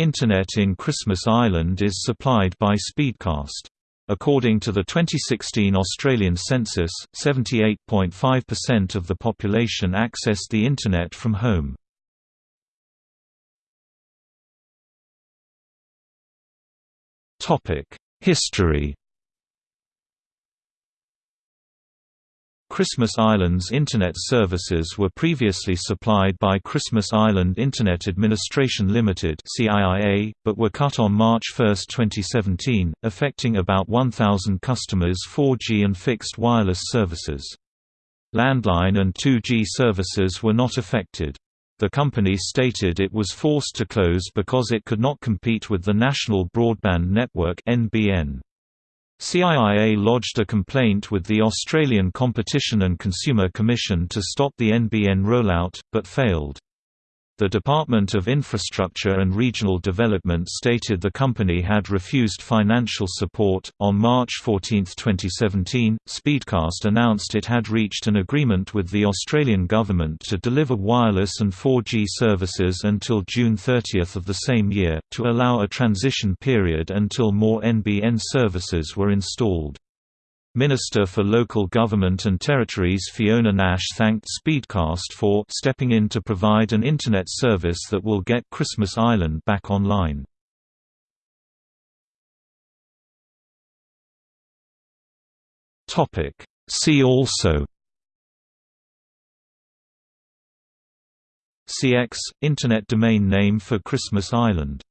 Internet in Christmas Island is supplied by Speedcast. According to the 2016 Australian census, 78.5% of the population accessed the Internet from home. History Christmas Island's Internet services were previously supplied by Christmas Island Internet Administration Limited but were cut on March 1, 2017, affecting about 1,000 customers' 4G and fixed wireless services. Landline and 2G services were not affected. The company stated it was forced to close because it could not compete with the National Broadband Network (NBN). CIIA lodged a complaint with the Australian Competition and Consumer Commission to stop the NBN rollout, but failed. The Department of Infrastructure and Regional Development stated the company had refused financial support. On March 14, 2017, Speedcast announced it had reached an agreement with the Australian government to deliver wireless and 4G services until June 30 of the same year, to allow a transition period until more NBN services were installed. Minister for Local Government and Territories Fiona Nash thanked Speedcast for stepping in to provide an Internet service that will get Christmas Island back online. See also CX – Internet domain name for Christmas Island